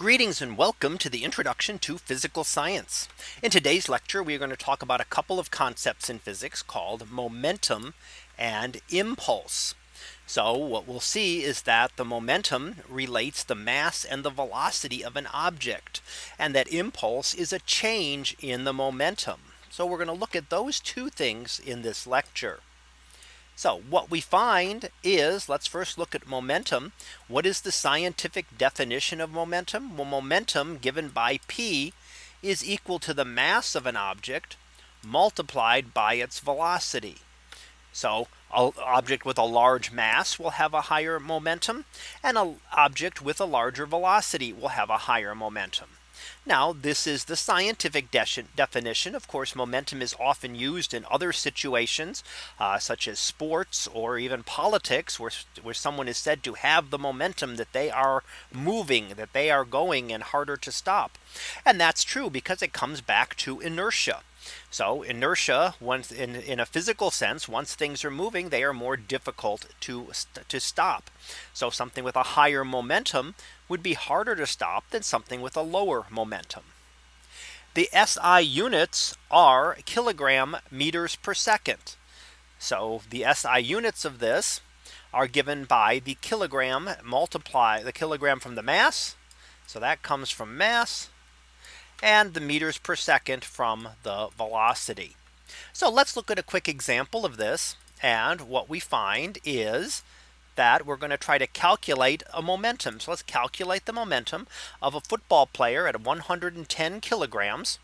Greetings and welcome to the introduction to physical science. In today's lecture, we are going to talk about a couple of concepts in physics called momentum and impulse. So what we'll see is that the momentum relates the mass and the velocity of an object and that impulse is a change in the momentum. So we're going to look at those two things in this lecture. So what we find is let's first look at momentum. What is the scientific definition of momentum? Well, momentum given by P is equal to the mass of an object multiplied by its velocity. So an object with a large mass will have a higher momentum and an object with a larger velocity will have a higher momentum. Now this is the scientific definition. Of course, momentum is often used in other situations uh, such as sports or even politics where, where someone is said to have the momentum that they are moving that they are going and harder to stop. And that's true because it comes back to inertia. So inertia once in, in a physical sense, once things are moving, they are more difficult to, to stop. So something with a higher momentum would be harder to stop than something with a lower momentum. The SI units are kilogram meters per second. So the SI units of this are given by the kilogram multiply the kilogram from the mass. So that comes from mass and the meters per second from the velocity. So let's look at a quick example of this. And what we find is that we're going to try to calculate a momentum. So let's calculate the momentum of a football player at 110 kilograms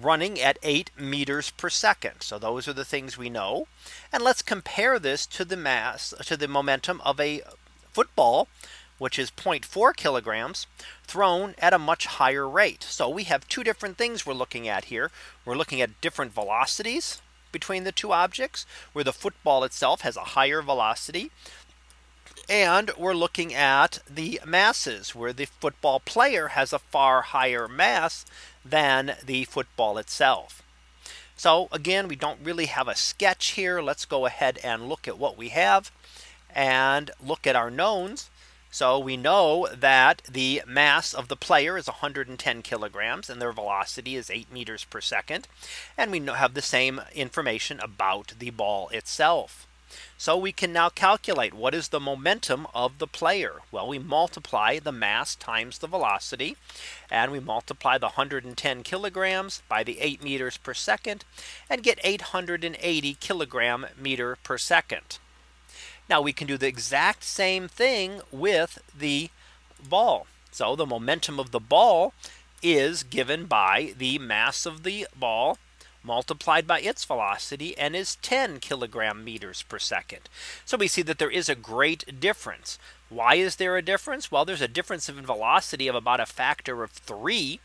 running at 8 meters per second. So those are the things we know. And let's compare this to the mass to the momentum of a football which is 0.4 kilograms thrown at a much higher rate. So we have two different things we're looking at here. We're looking at different velocities between the two objects where the football itself has a higher velocity. And we're looking at the masses where the football player has a far higher mass than the football itself. So again, we don't really have a sketch here. Let's go ahead and look at what we have and look at our knowns. So we know that the mass of the player is 110 kilograms and their velocity is 8 meters per second. And we have the same information about the ball itself. So we can now calculate what is the momentum of the player? Well, we multiply the mass times the velocity and we multiply the 110 kilograms by the 8 meters per second and get 880 kilogram meter per second. Now we can do the exact same thing with the ball. So the momentum of the ball is given by the mass of the ball multiplied by its velocity and is 10 kilogram meters per second. So we see that there is a great difference. Why is there a difference? Well, there's a difference in velocity of about a factor of three.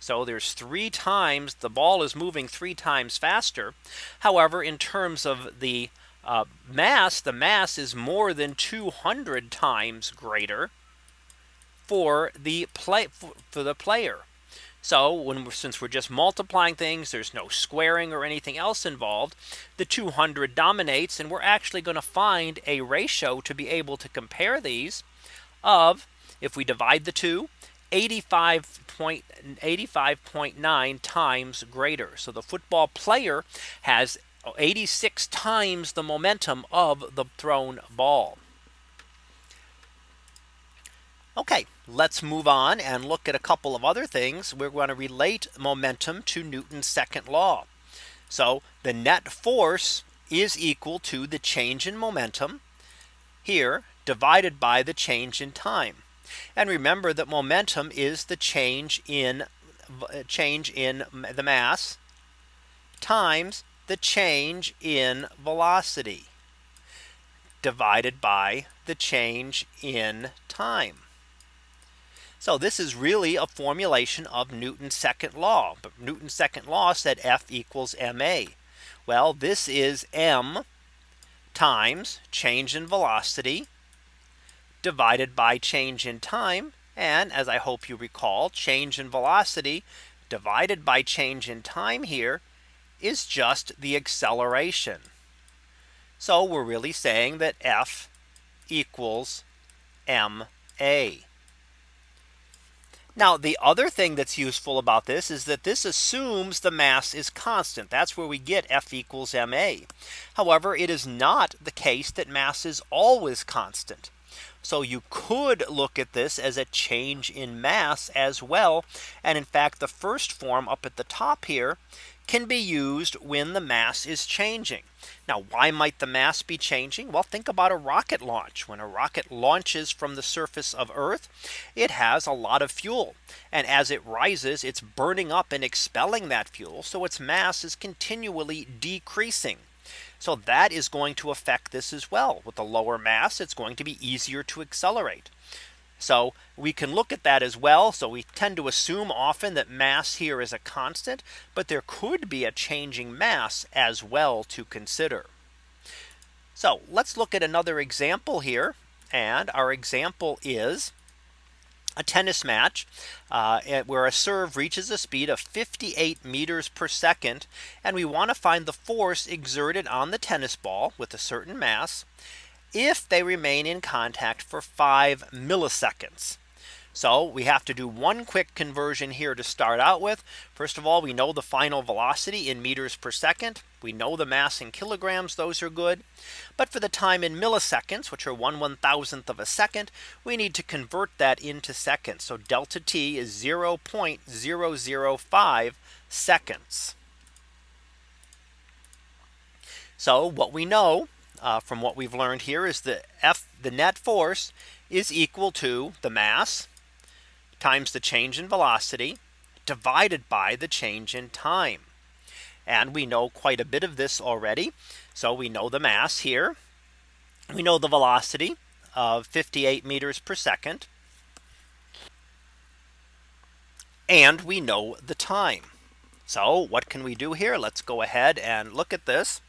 So there's three times the ball is moving three times faster. However, in terms of the uh, mass, the mass is more than 200 times greater for the play for the player. So when we're, since we're just multiplying things, there's no squaring or anything else involved. The 200 dominates and we're actually going to find a ratio to be able to compare these of if we divide the two 85.85.9 times greater. So the football player has 86 times the momentum of the thrown ball. Okay, let's move on and look at a couple of other things. We're going to relate momentum to Newton's second law. So the net force is equal to the change in momentum here divided by the change in time. And remember that momentum is the change in change in the mass times the change in velocity divided by the change in time. So this is really a formulation of Newton's second law. But Newton's second law said F equals ma. Well, this is m times change in velocity divided by change in time. And as I hope you recall, change in velocity divided by change in time here is just the acceleration. So we're really saying that F equals ma. Now the other thing that's useful about this is that this assumes the mass is constant. That's where we get F equals ma. However, it is not the case that mass is always constant. So you could look at this as a change in mass as well. And in fact, the first form up at the top here can be used when the mass is changing. Now, why might the mass be changing? Well, think about a rocket launch. When a rocket launches from the surface of Earth, it has a lot of fuel. And as it rises, it's burning up and expelling that fuel. So its mass is continually decreasing. So that is going to affect this as well. With a lower mass, it's going to be easier to accelerate. So we can look at that as well. So we tend to assume often that mass here is a constant, but there could be a changing mass as well to consider. So let's look at another example here. And our example is a tennis match uh, where a serve reaches a speed of 58 meters per second. And we want to find the force exerted on the tennis ball with a certain mass if they remain in contact for five milliseconds. So we have to do one quick conversion here to start out with. First of all, we know the final velocity in meters per second. We know the mass in kilograms. Those are good. But for the time in milliseconds, which are one one thousandth of a second, we need to convert that into seconds. So delta t is 0.005 seconds. So what we know uh, from what we've learned here is the F the net force is equal to the mass times the change in velocity divided by the change in time. And we know quite a bit of this already. So we know the mass here. We know the velocity of 58 meters per second. And we know the time. So what can we do here? Let's go ahead and look at this.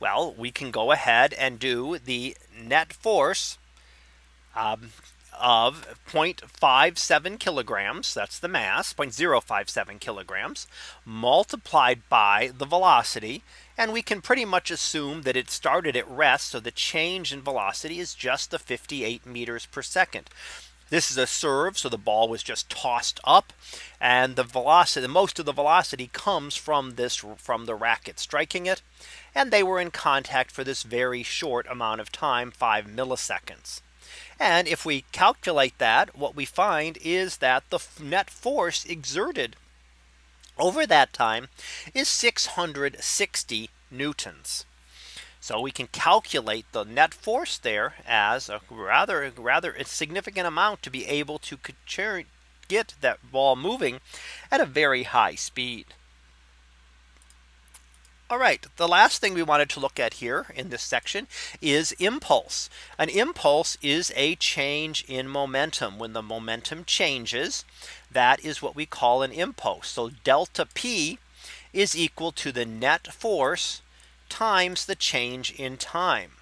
Well, we can go ahead and do the net force um, of 0.57 kilograms. That's the mass 0.057 kilograms multiplied by the velocity. And we can pretty much assume that it started at rest. So the change in velocity is just the 58 meters per second. This is a serve. So the ball was just tossed up and the velocity, most of the velocity comes from this from the racket striking it and they were in contact for this very short amount of time, five milliseconds. And if we calculate that, what we find is that the net force exerted over that time is 660 newtons. So we can calculate the net force there as a rather rather a significant amount to be able to get that ball moving at a very high speed. All right, the last thing we wanted to look at here in this section is impulse. An impulse is a change in momentum. When the momentum changes, that is what we call an impulse. So delta P is equal to the net force times the change in time.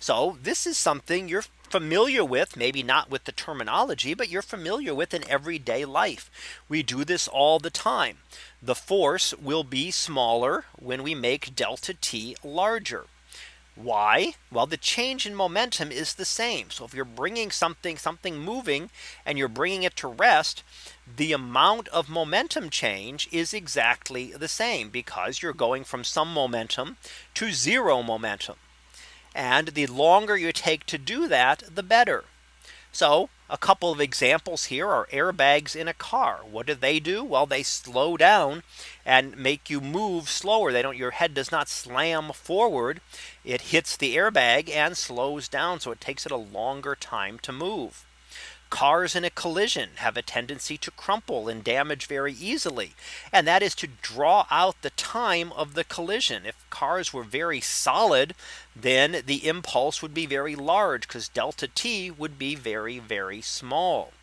So this is something you're familiar with, maybe not with the terminology, but you're familiar with in everyday life. We do this all the time. The force will be smaller when we make delta t larger. Why? Well, the change in momentum is the same. So if you're bringing something something moving and you're bringing it to rest, the amount of momentum change is exactly the same because you're going from some momentum to zero momentum. And the longer you take to do that, the better. So a couple of examples here are airbags in a car. What do they do? Well, they slow down and make you move slower. They don't your head does not slam forward. It hits the airbag and slows down. So it takes it a longer time to move. Cars in a collision have a tendency to crumple and damage very easily. And that is to draw out the time of the collision. If cars were very solid, then the impulse would be very large because delta t would be very, very small.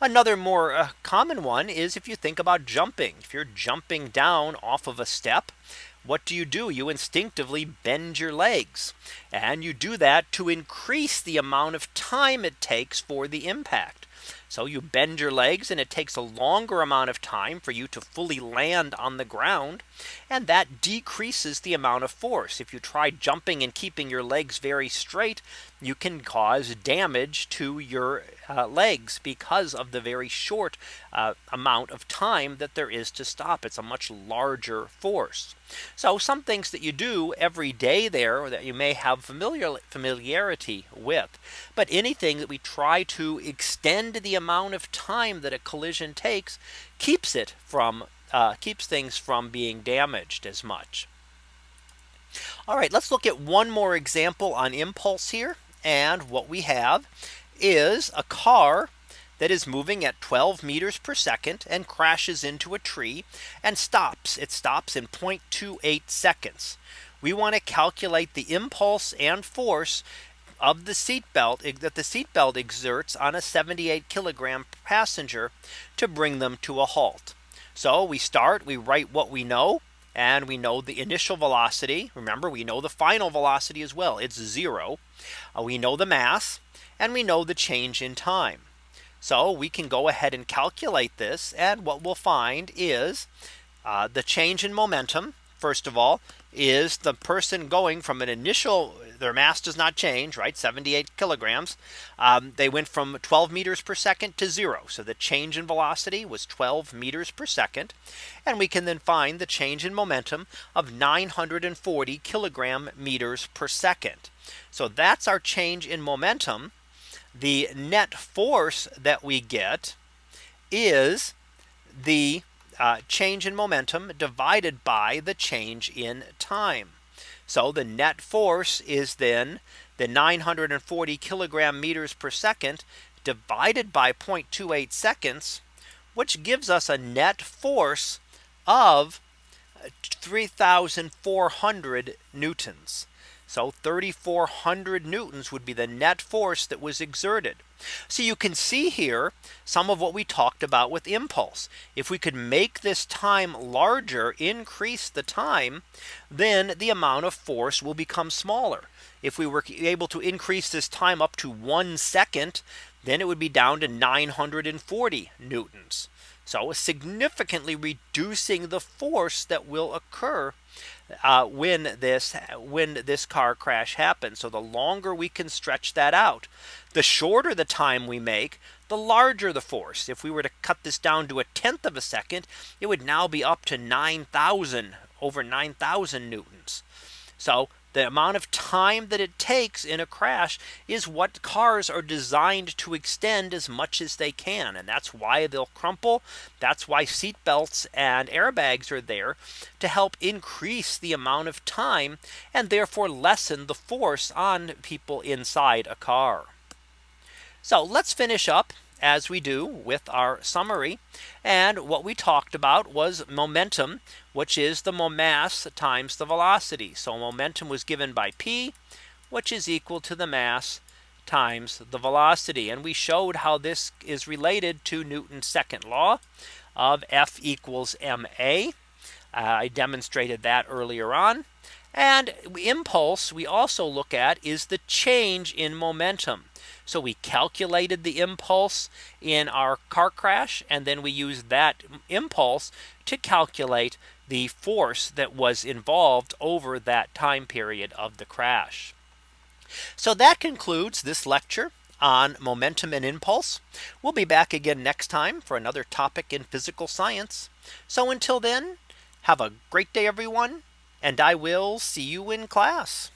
Another more uh, common one is if you think about jumping. If you're jumping down off of a step, what do you do? You instinctively bend your legs and you do that to increase the amount of time it takes for the impact. So you bend your legs and it takes a longer amount of time for you to fully land on the ground. And that decreases the amount of force. If you try jumping and keeping your legs very straight, you can cause damage to your uh, legs because of the very short uh, amount of time that there is to stop. It's a much larger force. So some things that you do every day there that you may have familiar familiarity with. But anything that we try to extend the amount of time that a collision takes keeps it from uh, keeps things from being damaged as much. All right, let's look at one more example on impulse here. And what we have is a car that is moving at 12 meters per second and crashes into a tree and stops. It stops in 0.28 seconds. We want to calculate the impulse and force of the seatbelt that the seatbelt exerts on a 78 kilogram passenger to bring them to a halt. So we start, we write what we know and we know the initial velocity. Remember, we know the final velocity as well. It's zero. Uh, we know the mass and we know the change in time. So we can go ahead and calculate this. And what we'll find is uh, the change in momentum. First of all, is the person going from an initial their mass does not change right? 78 kilograms. Um, they went from 12 meters per second to zero. So the change in velocity was 12 meters per second. And we can then find the change in momentum of 940 kilogram meters per second. So that's our change in momentum. The net force that we get is the uh, change in momentum divided by the change in time. So the net force is then the 940 kilogram meters per second divided by 0.28 seconds, which gives us a net force of 3,400 newtons. So 3,400 newtons would be the net force that was exerted. So you can see here some of what we talked about with impulse. If we could make this time larger, increase the time, then the amount of force will become smaller. If we were able to increase this time up to one second, then it would be down to 940 newtons. So significantly reducing the force that will occur uh, when this when this car crash happens. So the longer we can stretch that out, the shorter the time we make, the larger the force. If we were to cut this down to a tenth of a second, it would now be up to 9,000 over 9,000 newtons. So the amount of time that it takes in a crash is what cars are designed to extend as much as they can. And that's why they'll crumple. That's why seat belts and airbags are there to help increase the amount of time and therefore lessen the force on people inside a car. So let's finish up as we do with our summary. And what we talked about was momentum, which is the mass times the velocity. So momentum was given by P, which is equal to the mass times the velocity. And we showed how this is related to Newton's second law of F equals ma. Uh, I demonstrated that earlier on. And impulse we also look at is the change in momentum. So we calculated the impulse in our car crash and then we used that impulse to calculate the force that was involved over that time period of the crash. So that concludes this lecture on momentum and impulse. We'll be back again next time for another topic in physical science. So until then, have a great day, everyone, and I will see you in class.